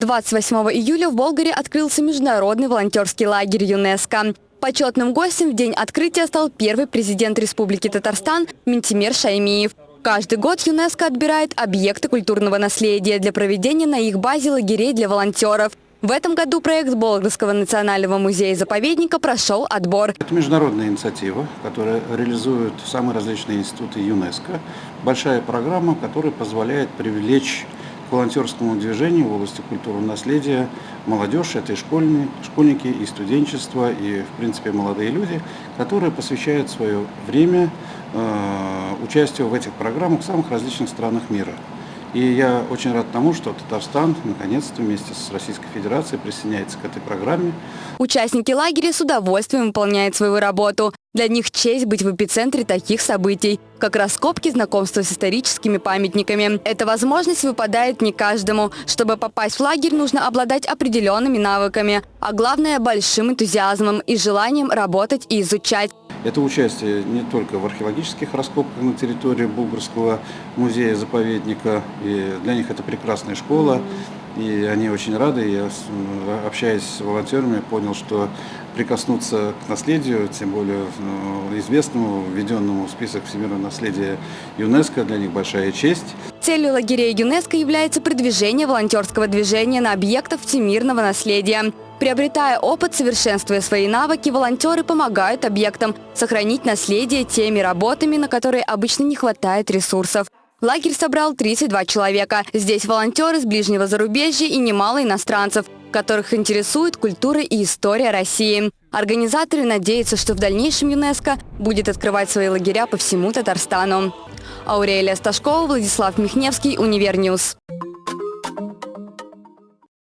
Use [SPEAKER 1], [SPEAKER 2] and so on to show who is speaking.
[SPEAKER 1] 28 июля в Болгаре открылся международный волонтерский лагерь ЮНЕСКО. Почетным гостем в день открытия стал первый президент Республики Татарстан Ментимер Шаймиев. Каждый год ЮНЕСКО отбирает объекты культурного наследия для проведения на их базе лагерей для волонтеров. В этом году проект Болгарского национального музея-заповедника прошел отбор.
[SPEAKER 2] Это международная инициатива, которая реализует самые различные институты ЮНЕСКО. Большая программа, которая позволяет привлечь к волонтерскому движению в области культурного наследия молодежь, это и школьные, школьники, и студенчество, и, в принципе, молодые люди, которые посвящают свое время э, участию в этих программах в самых различных странах мира. И я очень рад тому, что Татарстан наконец-то вместе с Российской Федерацией присоединяется к этой программе.
[SPEAKER 1] Участники лагеря с удовольствием выполняют свою работу. Для них честь быть в эпицентре таких событий, как раскопки, знакомства с историческими памятниками. Эта возможность выпадает не каждому. Чтобы попасть в лагерь, нужно обладать определенными навыками, а главное – большим энтузиазмом и желанием работать и изучать.
[SPEAKER 2] Это участие не только в археологических раскопках на территории Булгарского музея-заповедника, и для них это прекрасная школа, и они очень рады. Я, общаясь с волонтерами, понял, что прикоснуться к наследию, тем более ну, известному, введенному в список всемирного наследия ЮНЕСКО, для них большая честь.
[SPEAKER 1] Целью лагерей ЮНЕСКО является продвижение волонтерского движения на объектах всемирного наследия. Приобретая опыт, совершенствуя свои навыки, волонтеры помогают объектам сохранить наследие теми работами, на которые обычно не хватает ресурсов. Лагерь собрал 32 человека. Здесь волонтеры с ближнего зарубежья и немало иностранцев, которых интересует культура и история России. Организаторы надеются, что в дальнейшем ЮНЕСКО будет открывать свои лагеря по всему Татарстану. Аурелия Сташкова, Владислав Михневский, Univer News.